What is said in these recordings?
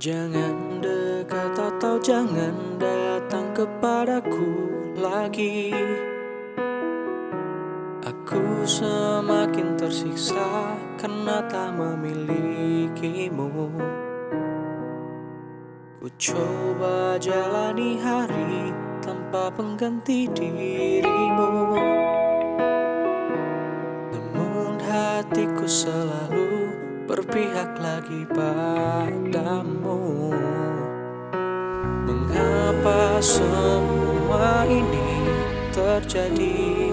Jangan dekat atau jangan datang kepadaku lagi. Aku semakin tersiksa karena tak memilikimu. Ku coba jalani hari tanpa pengganti dirimu. Namun hatiku selalu berpihak lagi padamu. Mengapa semua ini terjadi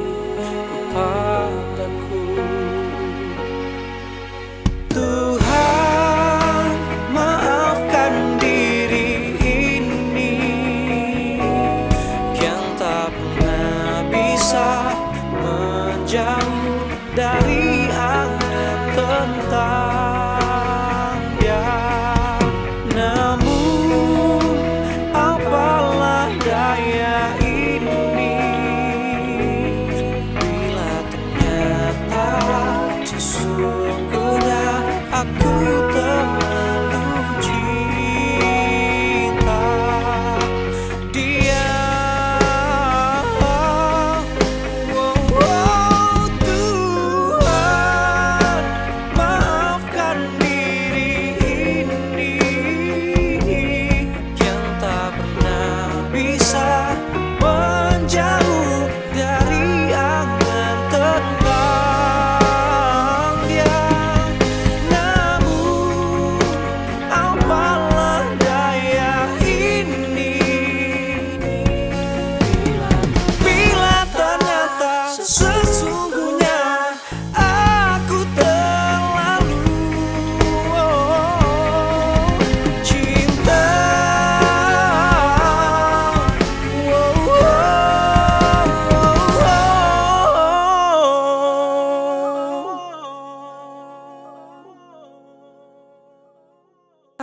menjauh dari angan tentang